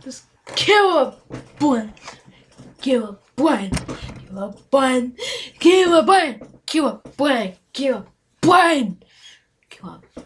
Just kill a bun. Kill a bun. Kill a bun. Kill a bun. Kill a bun. Kill a bun. Kill a bun.